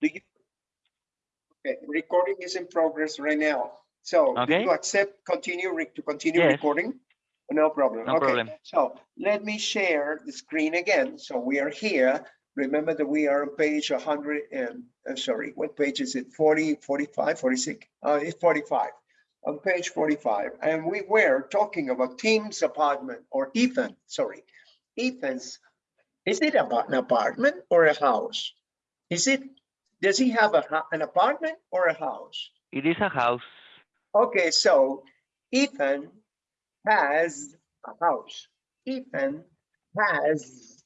Do you? Okay, recording is in progress right now. So do you accept continue to continue Yes. recording? No problem. No okay. problem. So let me share the screen again. So we are here. Remember that we are on page 100 and uh, sorry, what page is it? 40, 45, 46? Uh, it's 45. On page 45. And we were talking about Tim's apartment or Ethan, sorry. Ethan's, is it about an apartment or a house? Is it, does he have a, an apartment or a house? It is a house. Okay, so Ethan has a house. Ethan has,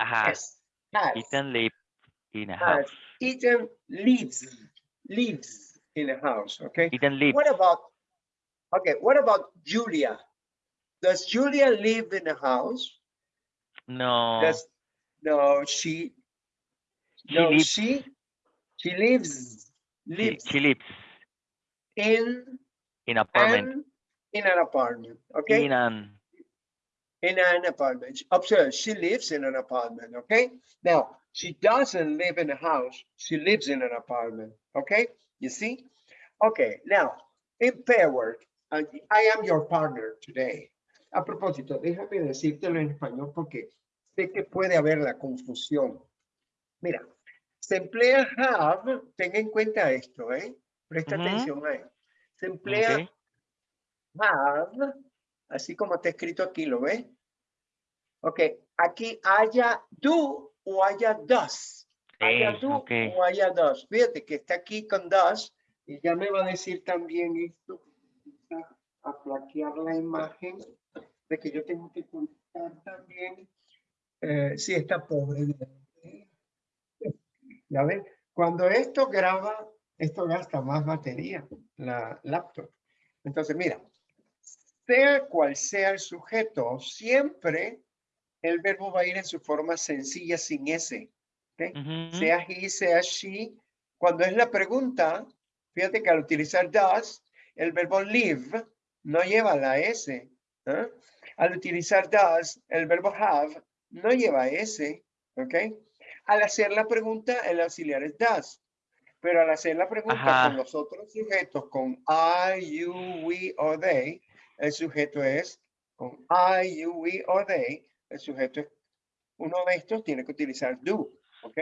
A house. has, Ethan live in a house. Ethan lives, lives in a house, okay? Ethan lives. What about, okay, what about Julia? Does Julia live in a house? No. Does, no, She no, lives. she, she lives, lives she lives in in apartment. an, in an apartment, okay? In an in an apartment. Observe, she lives in an apartment, okay? Now, she doesn't live in a house, she lives in an apartment, okay? You see? Okay, now, in pair work, I am your partner today. A propósito, déjame decírtelo en español porque sé que puede haber la confusión. Mira, se emplea have, ten en cuenta esto, ¿eh? Presta Ujú. atención ahí. Se emplea okay. have, así como está escrito aquí, ¿lo ves? Ok, aquí haya do o haya does. Haya do okay. o haya does. Fíjate que está aquí con does y ya me va a decir también esto. A flaquear la imagen de que yo tengo que contar también. Eh, sí, está pobre. Ya ven, cuando esto graba, esto gasta más batería, la laptop. Entonces, mira, sea cual sea el sujeto, siempre el verbo va a ir en su forma sencilla sin S. ¿ok? Ujú. Sea he, sea she. Cuando es la pregunta, fíjate que al utilizar does, el verbo live no lleva la S. ¿ah? Al utilizar does, el verbo have no lleva S. ¿ok? Al hacer la pregunta, el auxiliar es does. Pero al hacer la pregunta Ajá. con los otros sujetos, con I, you, we or they, el sujeto es con I, you, we or they, el sujeto es uno de estos tiene que utilizar do, ¿ok?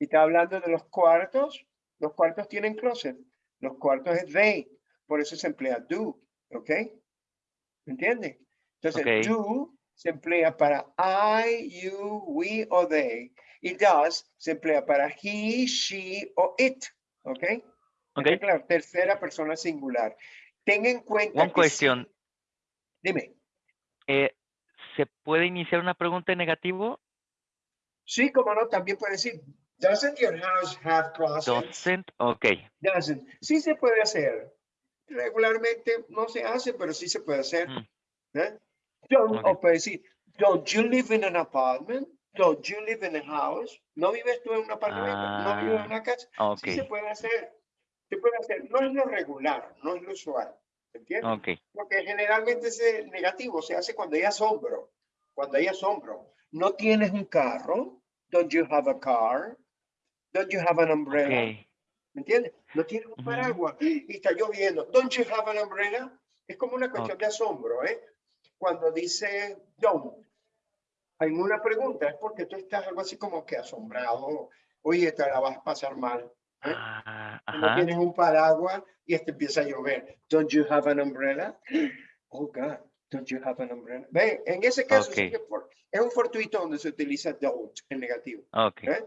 Y está hablando de los cuartos, los cuartos tienen closet, los cuartos es they, por eso se emplea do, ¿ok? ¿Me entiendes? Entonces, do se emplea para I, you, we o they, y does se emplea para he, she o it, ¿ok? ¿Está Okay. claro? Tercera persona singular. Ten en cuenta sí- question. Dime. Eh, ¿Se puede iniciar una pregunta en negativo? Sí, como no, también puede decir, doesn't your house have closets? Doesn't. Okay. Doesn't. Sí se puede hacer. Regularmente no se hace, pero sí se puede hacer. Mm. ¿eh? Don't, Ok. O puede decir, don't you live in an apartment? Don't you live in a house? ¿No vives tú en un apartamento? ¿No vives en Ah, una casa? Sí se Okay. puede hacer. Se puede hacer. No es lo regular, no es lo usual. ¿Entiendes? Okay. Porque generalmente ese negativo se hace cuando hay asombro. Cuando hay asombro. No tienes un carro. Don't you have a car? Don't you have an umbrella? Okay. ¿Me entiendes? No tienes un paraguas y está lloviendo. Don't you have an umbrella? Es como una cuestión Ok. de asombro, ¿eh? Cuando dice don't, en una pregunta es porque tú estás algo así como que asombrado. Oye, te la vas a pasar mal. ¿eh? Ah, No tienes un paraguas y este empieza a llover. Don't you have an umbrella? Oh God, don't you have an umbrella? Ve, en ese caso sí Ok. que for- es un fortuito donde se utiliza don't en negativo. Okay. ¿eh?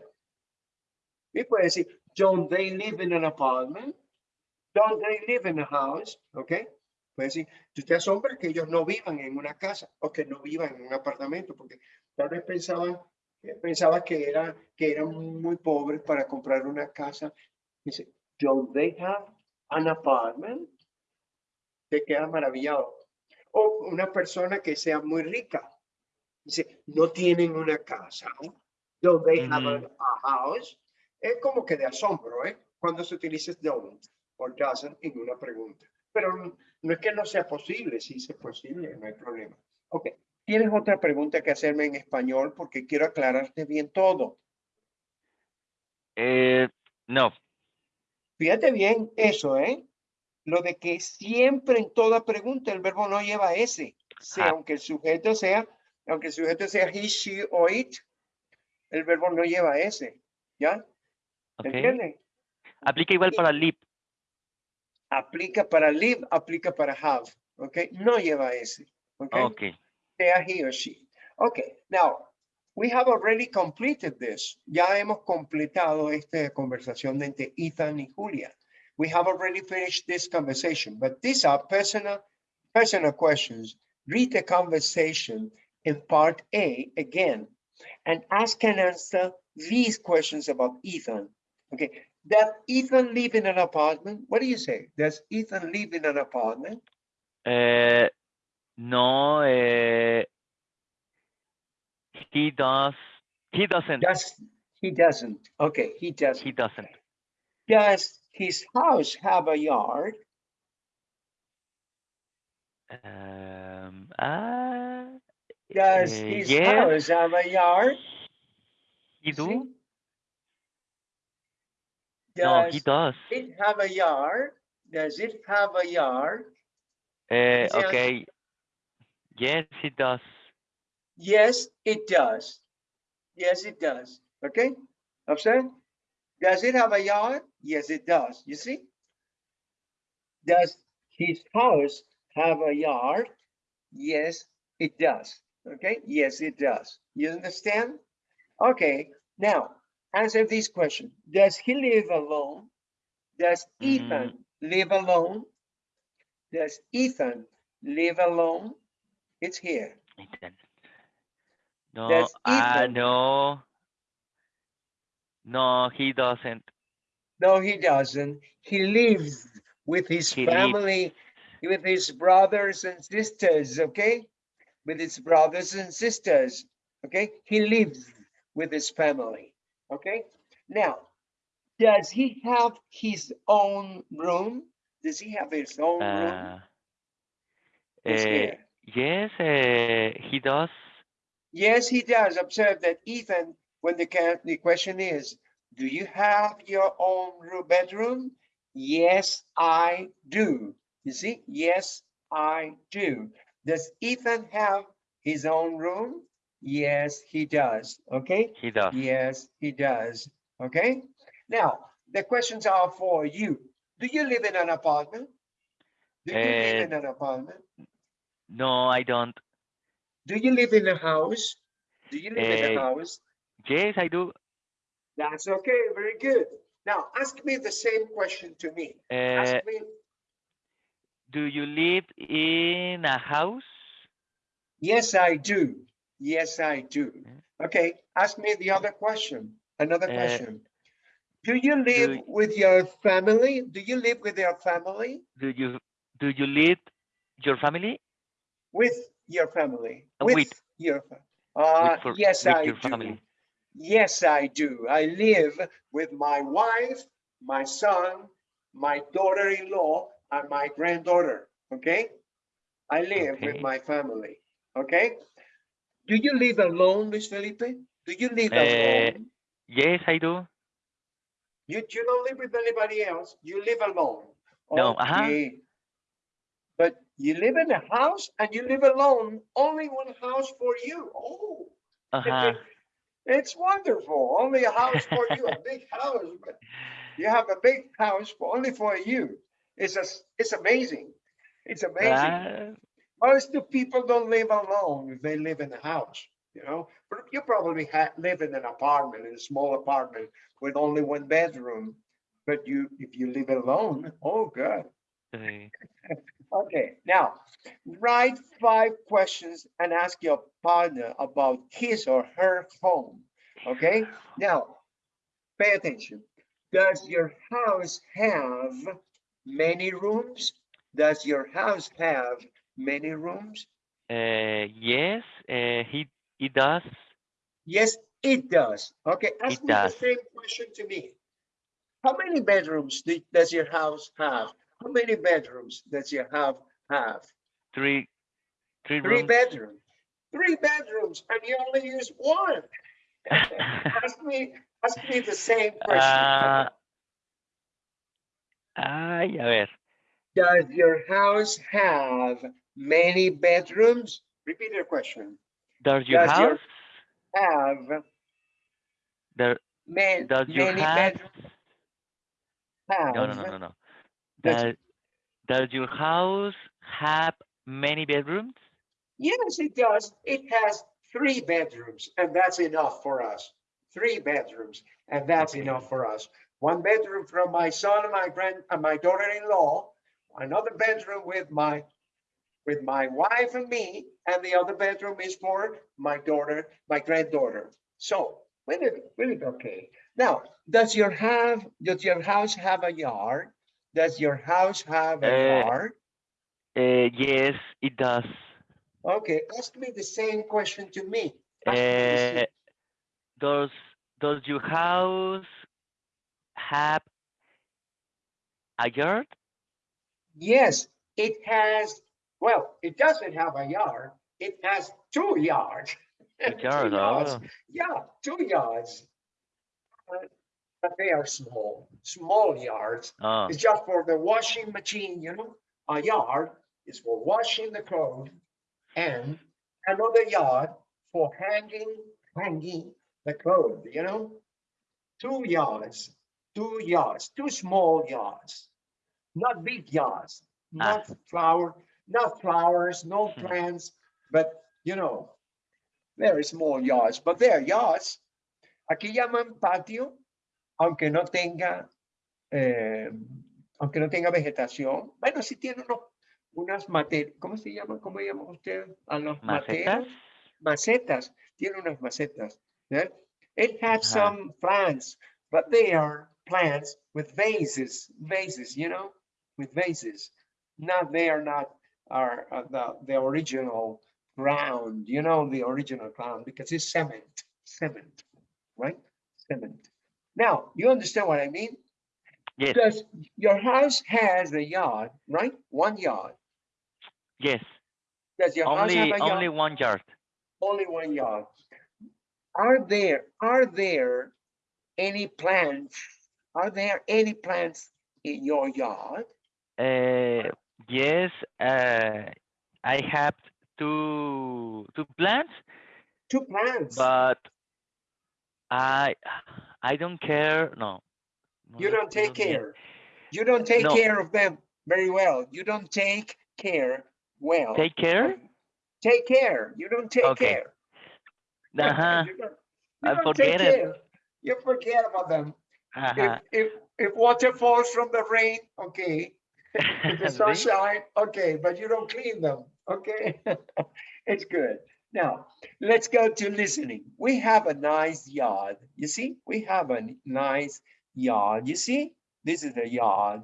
Y puede decir, don't they live in an apartment? Don't they live in a house? ¿Ok? Puede decir, tú te asombras que ellos no vivan en una casa o que no vivan en un apartamento, porque tal vez pensaban, eh, pensaba que, era, que eran muy pobres para comprar una casa. Dice, don't they have an apartment? Te queda maravillado. O una persona que sea muy rica. Dice, no tienen una casa. Don't they have a, Ujú. a house? Es como que de asombro, ¿eh? Cuando se utiliza don't o doesn't en una pregunta. Pero no- no es que no sea posible, sí es posible, no hay problema. Ok, ¿tienes otra pregunta que hacerme en español? Porque quiero aclararte bien todo. Eh, no. Fíjate bien eso, ¿eh? Lo de que siempre en toda pregunta el verbo no lleva ese, sea, Ah. aunque el sujeto sea, aunque el sujeto sea he, she o it, el verbo no lleva ese, ¿ya? Ok. ¿Entienden? Aplica igual para live. Aplica para live, aplica para have, ¿ok? No lleva ese, ¿ok? He or she. Okay, now we have already completed this. Ya hemos completado esta conversación entre Ethan y Julia. We have already finished this conversation, but these are personal, personal questions. Read the conversation in part A again and ask and answer these questions about Ethan. Okay, does Ethan live in an apartment? What do you say? Does Ethan live in an apartment? Eh, no, eh, he does, he doesn't, Does he doesn't? Okay, he doesn't. he doesn't. Does his house have a yard? Um, ah, Does eh, his yes, house have a yard? he See? do? No, he Does does. it have a yard? Does it have a yard? Answer- okay. Yes, it does. Yes, it does. Yes, it does. Okay, observe. Does it have a yard? Yes, it does. You see? Does his house have a yard? Yes, it does. Okay, yes, it does. You understand? Okay, now answer this question. Does he live alone? Does mm-hmm. Ethan live alone? Does Ethan live alone? It's here. No, ah, Ethan- no. No, he doesn't. No, he doesn't. He lives with his He family, with his brothers and sisters, okay? With his brothers and sisters, okay? He lives with his family, okay? Now, does he have his own room? Does he have his own room? Uh, It's eh, here. Yes, eh, he does. Yes, he does. Observe that Ethan, when the, the question is, do you have your own room bedroom? Yes, I do. You see, yes, I do. Does Ethan have his own room? Yes, he does. Okay. He does. Yes, he does. Okay. Now, the questions are for you. Do you live in an apartment? Do you live Eh, in an apartment? No, I don't. Do you live in a house? Do you live in Eh, a house? Yes, I do. That's okay, very good. Now, ask me the same question to me. Ask Eh, me, do you live in a house? yes, I do. Yes, I do. Okay, ask me the other question, another Uh, question. Do you live y- with your family? Do you live with your family? Do you do you live your family? With your family? Uh, With with. your, uh, for- yes, with I your do. family. Yes, I do. I live with my wife, my son, my daughter-in-law, and my granddaughter, okay? I live with my family, okay? Do you live alone, Luis Felipe? Do you live Eh, alone? Yes, I do. You, you don't live with anybody else, you live alone. No. Okay. But you live in a house and you live alone, only one house for you. Oh, Uh-huh. it's wonderful. Only a house for you, a big house, but you have a big house for only for you. It's just, it's amazing. It's amazing. Ah, Most of people don't live alone if they live in a house, you know. But you probably live in an apartment, in a small apartment with only one bedroom. But you, if you live alone, oh, good. Okay, now write five questions and ask your partner about his or her home. Okay, now pay attention. Does your house have many rooms? Does your house have many rooms? eh, yes, eh, he he does. Yes, it does. Okay, ask It me the same question to me. How many bedrooms do- does your house have? How many bedrooms does your house have? Three. Three bedrooms. Three bedrooms, and you only use one. ask me, ask me the same question. Ah, ay, a ver. Does your house have many bedrooms? Repeat your question. Does your Does your- house, Have there, man, does your many house, bedrooms? Have no, no, no, no, no. Does- Does, your house have many bedrooms? Yes, it does. It has three bedrooms, and that's enough for us. Three bedrooms, and that's Okay. enough for us. One bedroom from my son and my grand and my daughter-in-law, another bedroom with my with my wife and me, and the other bedroom is for my daughter, my granddaughter. So, with it okay. Now, does your have does your house have a yard? Does your house have a Uh, yard? Uh, yes, it does. Okay, ask me the same question to me. Ask me the same- Uh, does does your house have a yard? Yes, it has, well, it doesn't have a yard. It has two yards. A Two yards. oh, Yeah, two yards. But- they are small, small yards. oh, It's just for the washing machine, you know? A yard is for washing the clothes and another yard for hanging, hanging the clothes, you know? Two yards, two yards, two small yards, not big yards, not flower, not flowers, no Hmm. plants, but you know, very small yards, but they're yards. Aquí llaman patio, aunque no tenga, eh, aunque no tenga vegetación. Bueno, sí tiene unos, unas materias, ¿cómo se llaman? ¿Cómo llaman ustedes a los macetas. Macetas, tiene unas macetas. ¿eh? It has Ajá. some plants, but they are plants with vases, vases, you know, with vases. Not, they are not, are uh, the, the original ground, you know, the original ground, because it's cement, cement, right? Cement. Now, you understand what I mean? Yes, Does your house has a yard, right? One yard. yes. Does your house have a yard? only one yard. Only one yard. Are there, are there any plants? Are there any plants in your yard? Uh, yes. Uh, I have two two plants, Two plants. but I I don't care. No. You don't take need- care. You don't take No. care of them very well. You don't take care well. Take care. Take care. You don't take Okay. care. Uh-huh. You don't- I you don't take forget it. care. You forget about them. If, Uh-huh. if, if water falls from the rain, okay. If the sunshine, okay, but you don't clean them, okay? It's good. Now, let's go to listening. We have a nice yard. You see, we have a nice yard. You see, this is the yard.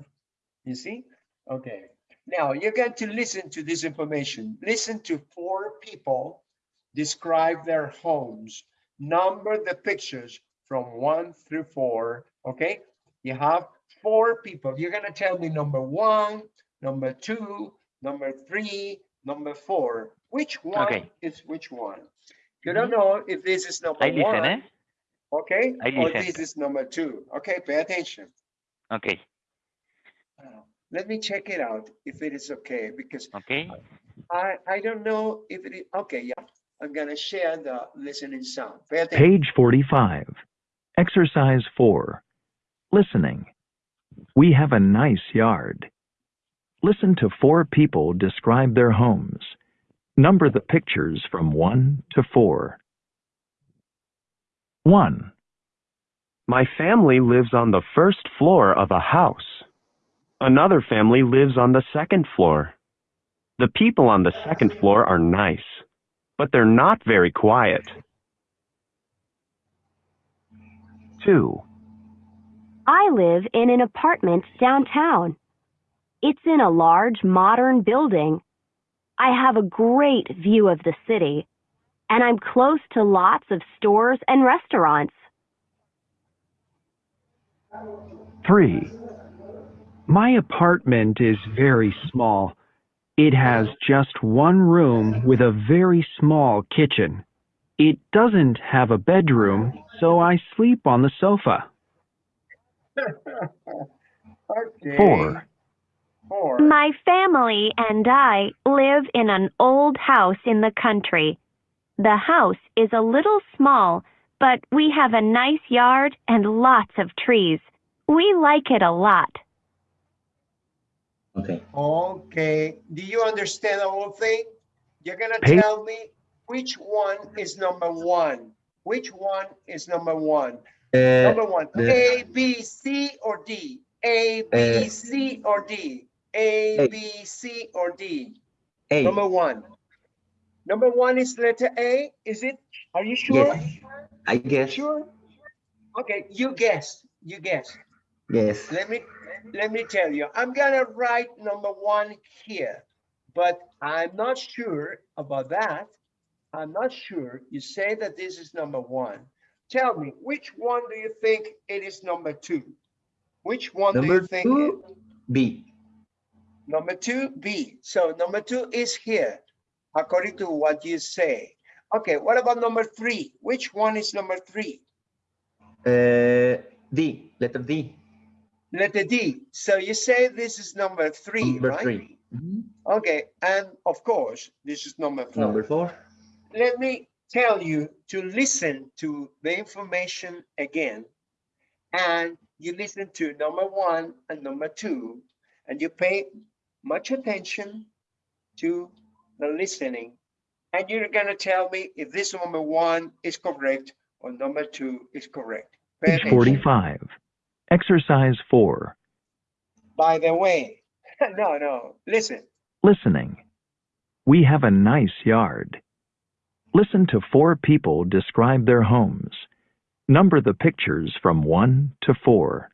You see? Okay. Now you're going to listen to this information. Listen to four people describe their homes. Number the pictures from one through four. Okay. You have four people. You're going to tell me number one, number two, number three, number four. Which one Okay. is which one? You don't know if this is number I listen, one, eh? okay, I or listen. this is number two. Okay, pay attention. Okay. Uh, Let me check it out if it is okay, because Okay. I, I don't know if it is, okay, yeah. I'm gonna share the listening sound. Pay attention. Page 45. Exercise 4. Listening. We have a nice yard. Listen to four people describe their homes. Number the pictures from 1 to 4. 1, My family lives on the first floor of a house. Another family lives on the second floor. The people on the second floor are nice, but they're not very quiet. 2, I live in an apartment downtown. It's in a large, modern building. I have a great view of the city, and I'm close to lots of stores and restaurants. 3. My apartment is very small. It has just one room with a very small kitchen. It doesn't have a bedroom, so I sleep on the sofa. okay. 4. My family and I live in an old house in the country. The house is a little small, but we have a nice yard and lots of trees. We like it a lot. Okay. Okay. Do you understand the whole thing? You're going to tell me which one is number one. Which one is number one? Uh, number one, A, B, C, or D? A, B, uh, C, or D? A, A. B, C, or D? A. Number one. Number one is letter A, is it? Are you sure? Yes. I guess. Sure? Okay, you guess, you guess. Yes. Let me, let me tell you, I'm gonna write number one here, but I'm not sure about that. I'm not sure. You say that this is number one. Tell me, which one do you think it is number two? Which one do you Number think? two, it- B. Number two, B. So number two is here, according to what you say. Okay, what about number three? Which one is number three? Uh, D. Letter D. Letter D. So you say this is number three, Number right? three. Mhm. Okay, and of course, this is number four. Number four. Let me tell you to listen to the information again. And you listen to number one and number two, and you pay much attention to the listening. And you're gonna tell me if this number one is correct or number two is correct. Page 45. Exercise 4. By the way, no, no, listen. Listening. We have a nice yard. Listen to four people describe their homes. Number the pictures from 1 to 4.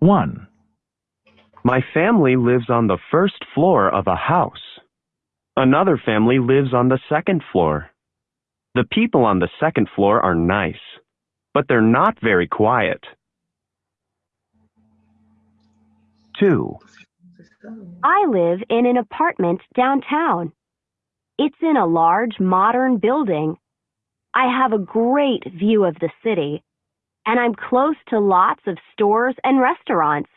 1, My family lives on the first floor of a house. Another family lives on the second floor. The people on the second floor are nice, but they're not very quiet. 2, I live in an apartment downtown. It's in a large modern building. I have a great view of the city, and I'm close to lots of stores and restaurants.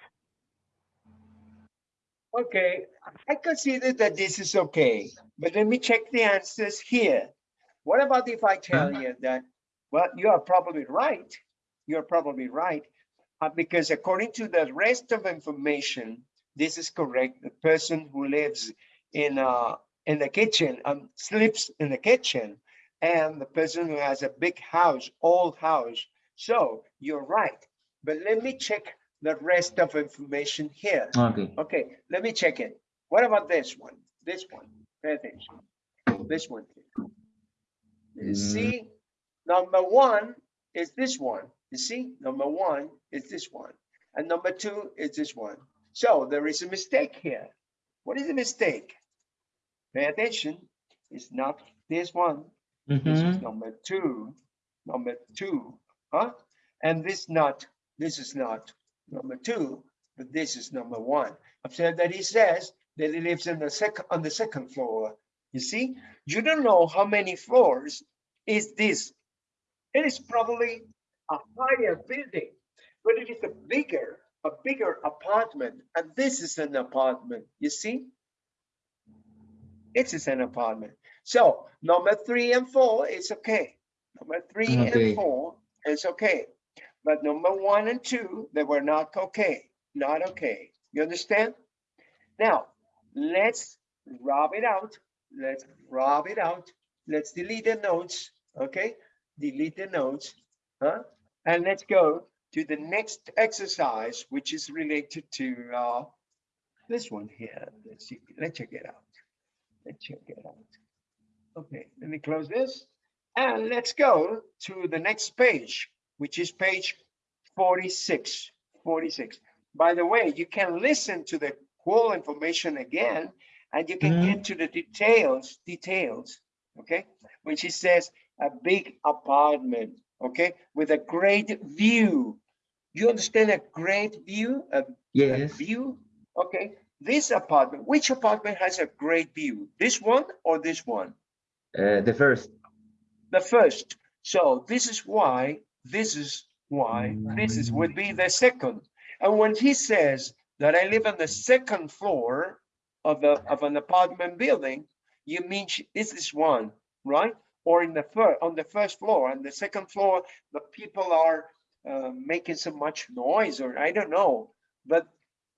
Okay, I consider that this is okay, but let me check the answers here. What about if I tell you that, well, you are probably right. You're probably right. uh, because according to the rest of information, this is correct. The person who lives in uh in the kitchen um sleeps in the kitchen and the person who has a big house, old house. So you're right. But let me check the rest of information here. Okay. Okay, let me check it. What about this one? This one, pay attention. This one. You Mm. see, number one is this one. You see, number one is this one. And number two is this one. So there is a mistake here. What is the mistake? Pay attention. It's not this one. This is Mhm. number two, number two, huh? And this not, this is not number two, but this is number one. Observe that he says that he lives in the second, on the second floor. You see, you don't know how many floors is this. It is probably a higher building, but it is a bigger, a bigger apartment. And this is an apartment, you see? It is an apartment. So number three and four is okay. Number three Okay. and four is okay. But number one and two, they were not okay, not okay. You understand? Now, let's rub it out. Let's rub it out. Let's delete the notes, okay? Delete the notes, huh? And let's go to the next exercise, which is related to uh, this one here. Let's see, let's check it out. Let's check it out. Okay, let me close this. And let's go to the next page, which is page 46, 46. By the way, you can listen to the whole information again, and you can Mhm. get to the details, details, okay? When she says a big apartment, okay, with a great view. You understand a great view, a a Yes. view? Okay, this apartment, which apartment has a great view? This one or this one? Uh, the first. The first. So this is why, this is why, this is would be the second. And when he says that I live on the second floor of the of an apartment building, you mean this is one, right? Or in the first on the first floor, and the second floor, the people are uh, making so much noise, or I don't know. But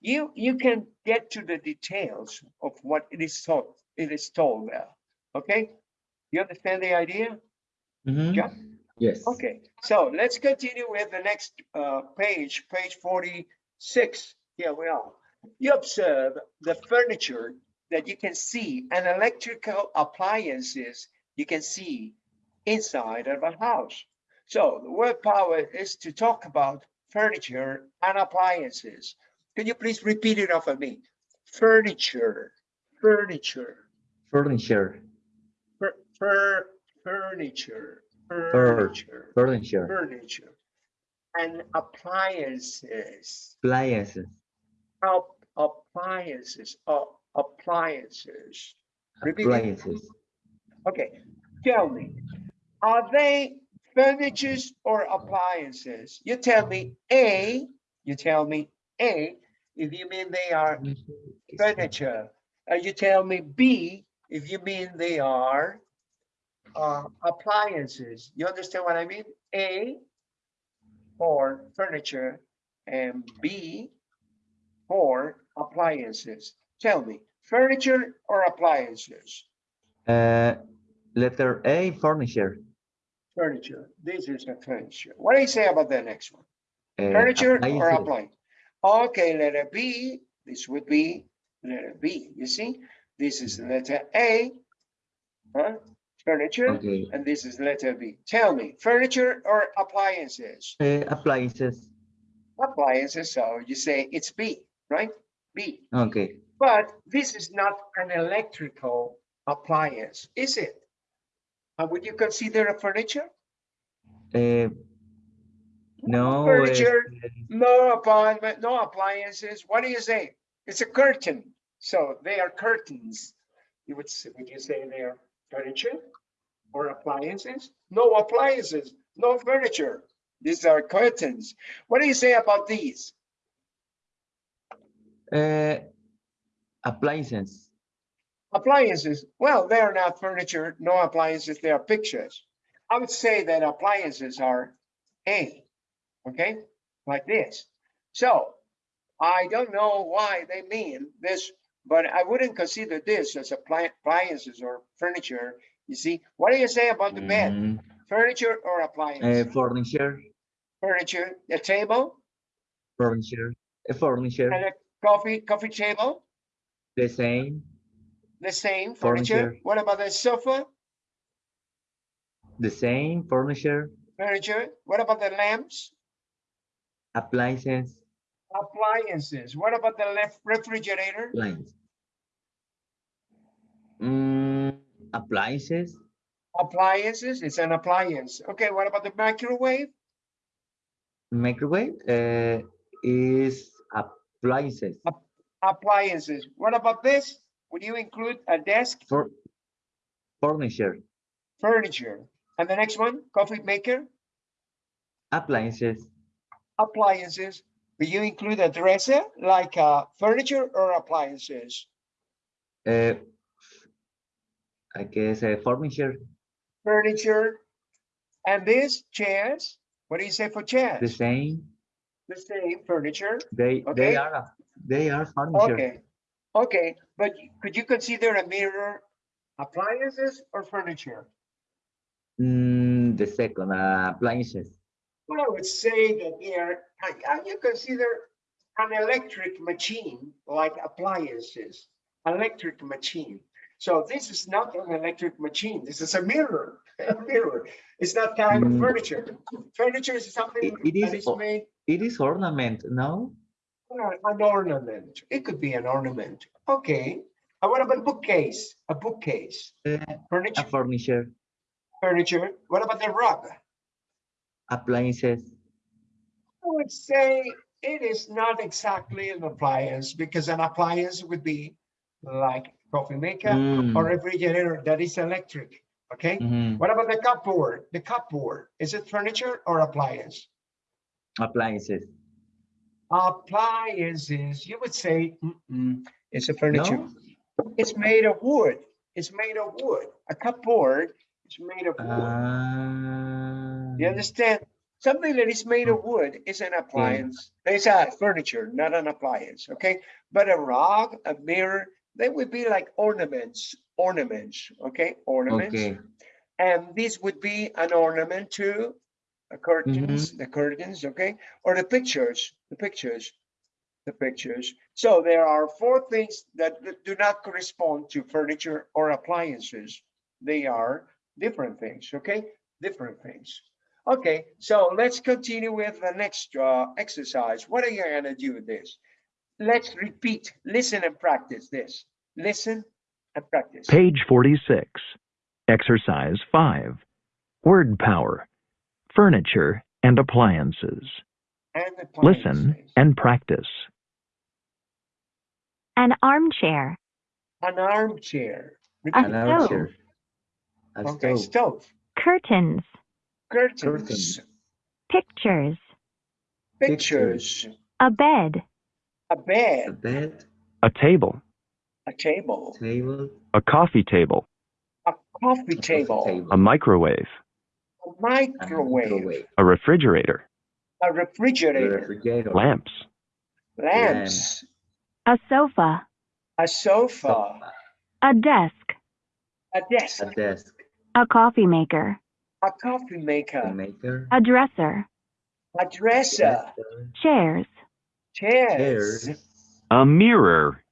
you you can get to the details of what it is told. It is told there. Okay, you understand the idea? Mhm. Yeah. Yes. Okay, so let's continue with the next uh, page, page 46. Here we are. You observe the furniture that you can see and electrical appliances you can see inside of a house. So the word power is to talk about furniture and appliances. Can you please repeat it off of me? Furniture, furniture, Furniture. fur, fur, furniture, furniture Furniture. furniture and appliances. Appliances. Up, appliances, uh, appliances. Appliances. Okay, tell me, are they furnitures or appliances? You tell me A, you tell me A, if you mean they are furniture. And you tell me B, if you mean they are uh, appliances. You understand what I mean? A for furniture and B for appliances. Tell me, furniture or appliances? Uh, letter A, furniture. Furniture. This is a furniture. What do you say about the next one? Uh, Furniture or appliance? Okay, letter B, this would be letter B, you see? This is letter A, huh? Furniture, Okay. and this is letter B. Tell me, furniture or appliances? Uh, appliances. Appliances, so you say it's B, right? B. Okay. But this is not an electrical appliance, is it? Would you consider a furniture? Uh, no. Furniture. uh, No apartment, no appliances. What do you say? It's a curtain. So they are curtains. You would, say- would you say they are furniture or appliances? No appliances, no furniture. These are curtains. What do you say about these? uh, appliances. Appliances, well, they are not furniture, no appliances, they are pictures. I would say that appliances are A, okay, like this. So I don't know why they mean this, but I wouldn't consider this as appliances or furniture. You see, what do you say about the bed? Mm, Furniture or uh, appliance? furniture. Furniture, a table Furniture. A furniture. and a coffee, coffee table, The same. the same furniture. Furniture. What about the sofa, The same furniture. furniture? What about the lamps? Appliances. Appliances. What about the left refrigerator? Appliance. Mm, appliances. Appliances, it's an appliance. Okay, what about the microwave? Microwave uh, is appliances. Appliances. What about this? Would you include a desk, For furniture. furniture? And the next one, coffee maker, Appliances. appliances. Will you include a dresser, like uh, furniture or appliances? Uh, I guess uh, furniture. Furniture. And this, chairs. What do you say for chairs? The same. The same furniture. They Okay. they are they are furniture. Okay, okay, but could you consider a mirror appliances or furniture? Mm, the second uh, appliances. Well, I would say that here, I- you consider an electric machine like appliances, electric machine. So this is not an electric machine. This is a mirror, a mirror. It's not kind of Mm. furniture. Furniture is something It- it that is is made It is ornament, no? an ornament. It could be an ornament. Okay. And what about bookcase? A bookcase. Uh, Furniture. a furniture. furniture. What about the rug? Appliances. I would say it is not exactly an appliance because an appliance would be like coffee maker or Mm, refrigerator that is electric. Okay. Mhm. What about the cupboard? The cupboard, is it furniture or appliance? Appliances. Appliances, you would say, mm-mm, it's a furniture. No? It's made of wood. It's made of wood. A cupboard is made of wood. Ah, You understand? Something that is made of wood is an appliance. It's a furniture, not an appliance, okay? But a rug, a mirror, they would be like ornaments, ornaments, okay? Ornaments. okay. And this would be an ornament too. The curtains, the curtains, okay? Or the pictures, the pictures, the pictures. So there are four things that do not correspond to furniture or appliances. They are different things, okay? Different things. Okay, so let's continue with the next uh, exercise. What are you gonna do with this? Let's repeat, listen and practice this. Listen and practice. Page 46. Exercise 5. Word power. Furniture and appliances. And Listen and practice. An armchair. An armchair. A An stove. armchair. A Okay, stove. stove, Curtains. curtains, Curtains. Pictures. pictures, A bed. A bed. A bed, bed, A table. a table, table, A coffee table. a coffee a table, table, A microwave. a a microwave, A refrigerator. a a refrigerator, refrigerator, Lamps. lamps, A sofa. a sofa, sofa, A desk. a desk, a desk, A coffee maker. a coffee a maker, maker, A dresser. a dresser, dresser, Chairs. Chairs, chairs, A mirror.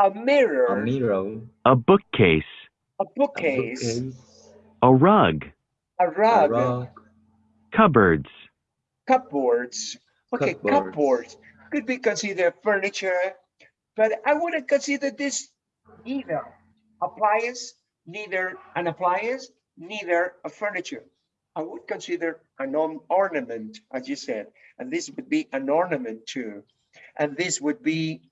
a a mirror, mirror, A bookcase. a a bookcase, bookcase, A rug. a a rug, rug, Cupboards. cupboards. Okay, Cupboards. cupboards could be considered furniture, but I wouldn't consider this either appliance, neither an appliance, neither a furniture. I would consider an orn- ornament, as you said, and this would be an ornament too. And this would be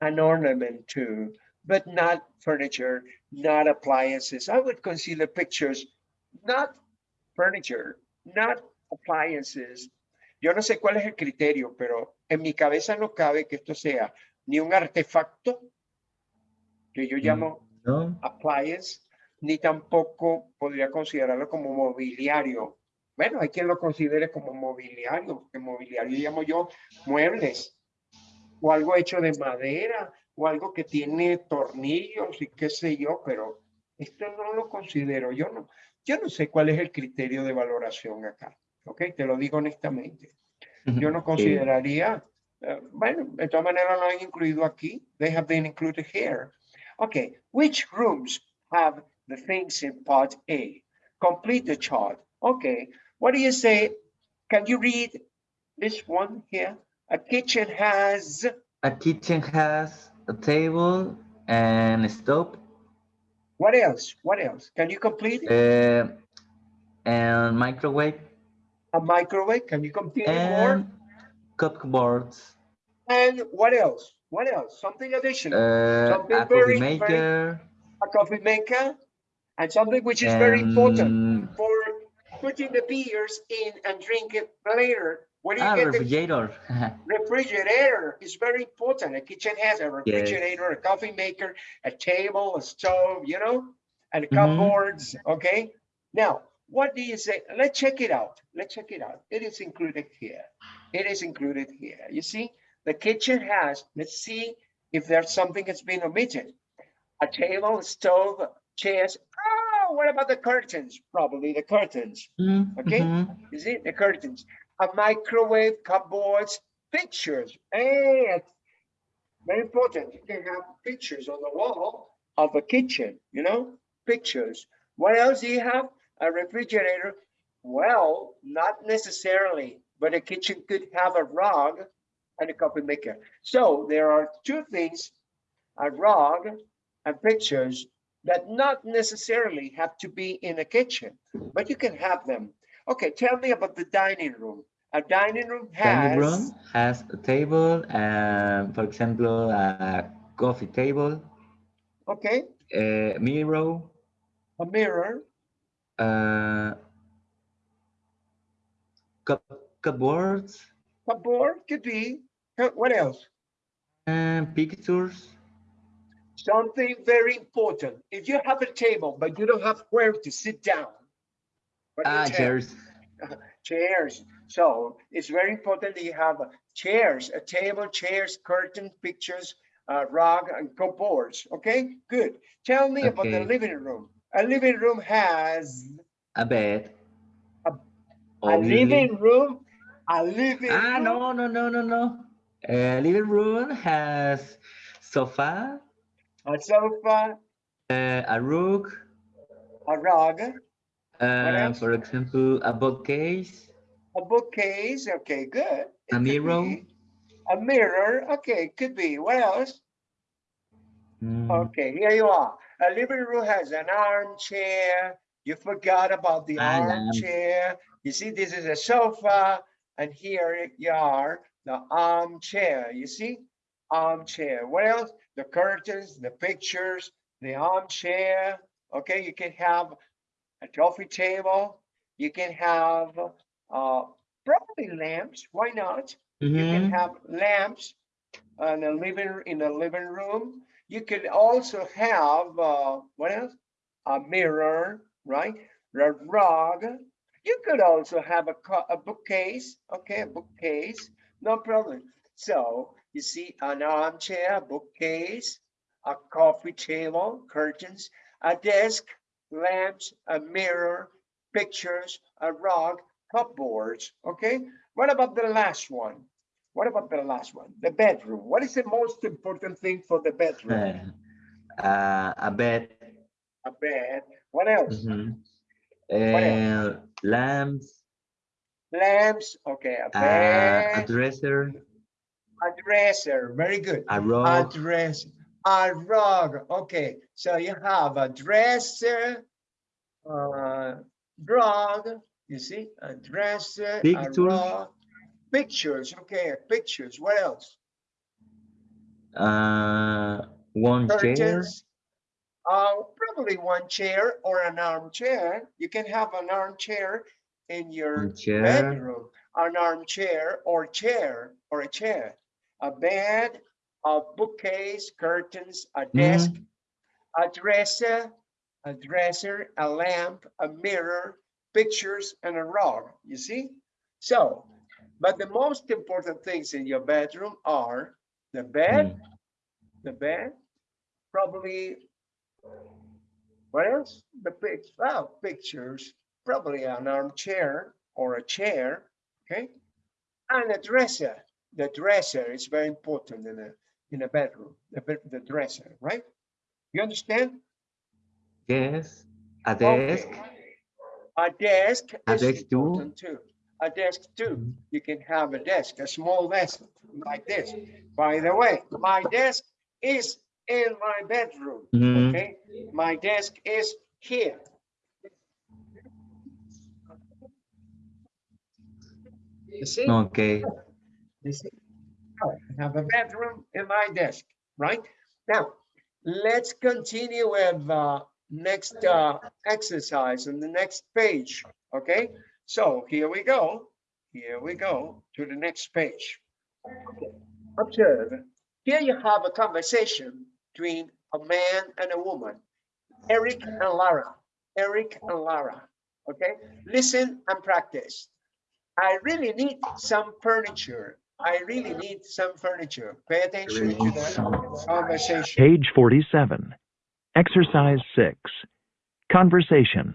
an ornament too, but not furniture, not appliances. I would consider pictures, not furniture, not appliances. Yo no sé cuál es el criterio, pero en mi cabeza no cabe que esto sea ni un artefacto, que yo llamo no, appliance, ni tampoco podría considerarlo como mobiliario. Bueno, hay quien lo considere como mobiliario, porque mobiliario llamo yo muebles, o algo hecho de madera, o algo que tiene tornillos y qué sé yo, pero esto no lo considero, yo no, yo no sé cuál es el criterio de valoración acá, ¿ok? Te lo digo honestamente. Yo no consideraría, eh, bueno, de todas maneras lo han incluido aquí. They have been included here. Okay, which rooms have the things in part A? Complete the chart. Okay, what do you say? Can you read this one here? A kitchen has, A kitchen has a table and a stove, what else? What else? Can you complete it? uh, and microwave, A microwave? Can you complete it more? and cupboards, And what else? What else? Something additional? uh, Something a very, coffee very- maker, A coffee maker? And something which is very important. for putting the beers in and drink it later. Where do you a get the refrigerator. refrigerator? Is very important. A kitchen has a refrigerator, a coffee maker, a table, a stove, you know, and Mhm. cupboards. Okay. Now, what do you say? Let's check it out. Let's check it out. It is included here. It is included here. You see, the kitchen has. Let's see if there's something that's been omitted. A table, a stove, chairs. Oh, what about the curtains? Probably the curtains. Mm, Okay. mhm. You see the curtains, a microwave, cupboards, pictures. Hey, it's very important. You can have pictures on the wall of a kitchen, you know, pictures. What else do you have? A refrigerator. Well, not necessarily, but a kitchen could have a rug and a coffee maker. So there are two things, a rug and pictures that not necessarily have to be in a kitchen, but you can have them. Okay, tell me about the dining room. A dining room Dining room has, has a table and, for example, a coffee table, okay, a mirror, a mirror, Uh, cup, cupboards Cupboard could be. Uh, What else? and pictures. Something very important. If you have a table, but you don't have where to sit down. What do you Ah, tell? chairs. chairs. So it's very important that you have chairs, a table, chairs, curtain, pictures, uh, rug, and cupboards. Okay, good. Tell me about the living room. A living room has A bed. A- a living room. A living Ah, room. no, no, no, no, no. A living room has sofa, A sofa, uh, a rug, a rug, uh, for example, a bookcase, a bookcase. Okay, good. It a mirror. A mirror. Okay, could be. What else? mm, Okay, here you are. A living room has an armchair. You forgot about the armchair. You see, this is a sofa, and here you are, the armchair. You see, armchair. What else? The curtains, the pictures, the armchair. Okay, you can have a coffee table. You can have uh, probably lamps. Why not? You can mhm. have lamps in a living in a living room. You can also have uh, what else? A mirror, right? A rug. You could also have a, a bookcase. Okay, a bookcase, no problem. So you see an armchair, bookcase, a coffee table, curtains, a desk, lamps, a mirror, pictures, a rug, cupboards. Okay. What about the last one? What about the last one? The bedroom. What is the most important thing for the bedroom? Uh, a bed, A bed. What else? mhm. else? Uh, lamps, Lamps. Okay. A uh, a bed. dresser, A dresser. Very good. a A rug, dress. A rug. Okay. So you have a dresser, uh, rug. You see, a dresser, a Pictures. rug. Pictures. Okay. Pictures. What else? uh, one chair. Uh, probably one chair or an armchair. You can have an armchair in your chair, bedroom, an armchair or chair or a chair, a bed, a bookcase, curtains, a desk, a dresser, a dresser, a lamp, a mirror, pictures, and a rug. You see? So, but the most important things in your bedroom are the bed, mm, the bed, probably, what else? The pic, oh, pictures, probably an armchair or a chair, okay? And a dresser. The dresser is very important in a, in a bedroom, the, bed- the dresser, right? You understand? yes, a Okay. desk, A desk A is desk too. too. A desk too. Mhm. You can have a desk, a small desk like this. By the way, my desk is in my bedroom. mhm, Okay, my desk is here. You see, okay, you see, have a bedroom in my desk, right? Now, let's continue with uh, next uh, exercise on the next page, okay? So here we go, here we go to the next page. Okay, Observe, here you have a conversation between a man and a woman, Eric and Lara, Eric and Lara, okay? Listen and practice. I really need some furniture. I really need some furniture. Pay attention to the conversation. Page 47. Exercise 6. Conversation.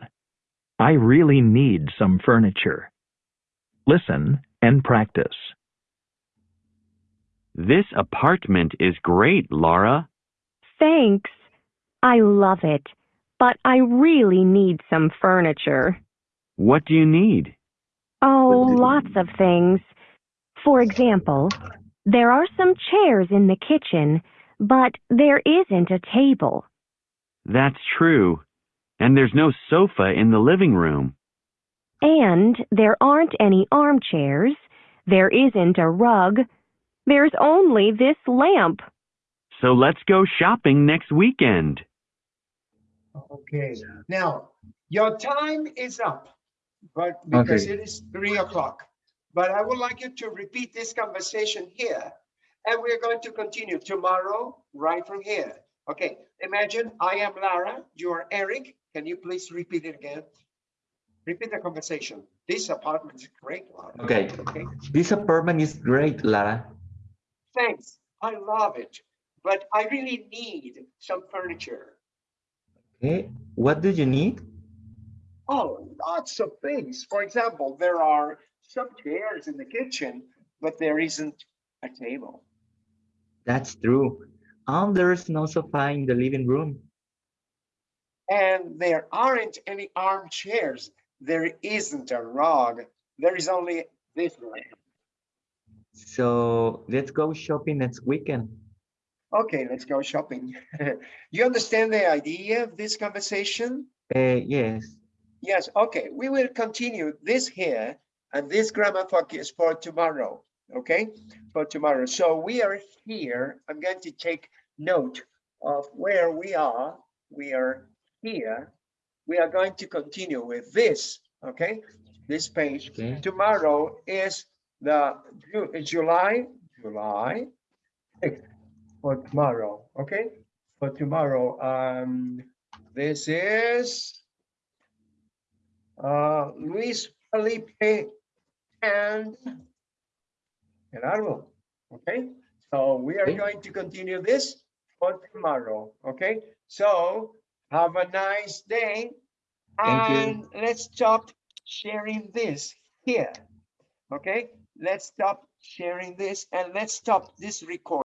I really need some furniture. Listen and practice. This apartment is great, Laura. Thanks. I love it, but I really need some furniture. What do you need? Oh, lots of things. For example, there are some chairs in the kitchen, but there isn't a table. That's true. And there's no sofa in the living room. And there aren't any armchairs. There isn't a rug. There's only this lamp. So let's go shopping next weekend. Okay, now Your time is up, but because Okay. it is three o'clock. But I would like you to repeat this conversation here. And we're going to continue tomorrow, right from here. Okay, imagine I am Lara, you are Eric. Can you please repeat it again? Repeat the conversation. This apartment is great, Lara. Okay. Okay, This apartment is great, Lara. thanks. I love it. But I really need some furniture. Okay. What do you need? Oh, lots of things. For example, there are some chairs in the kitchen, but there isn't a table. That's true. Um, there's no sofa in the living room. And there aren't any armchairs. There isn't a rug. There is only this one. So let's go shopping next weekend. Okay, let's go shopping. You understand the idea of this conversation? Uh, yes. Yes, okay, we will continue this here and this grammar focus for tomorrow, okay? For tomorrow. So we are here. I'm going to take note of where we are. We are here. We are going to continue with this, okay? This page. Okay. Tomorrow is the July, July for tomorrow, okay? For tomorrow, um, this is uh, Luis Felipe and Gerardo. Okay, so we are Okay. going to continue this for tomorrow. Okay, so have a nice day. Thank you. And let's stop sharing this here. Okay, let's stop sharing this and let's stop this record.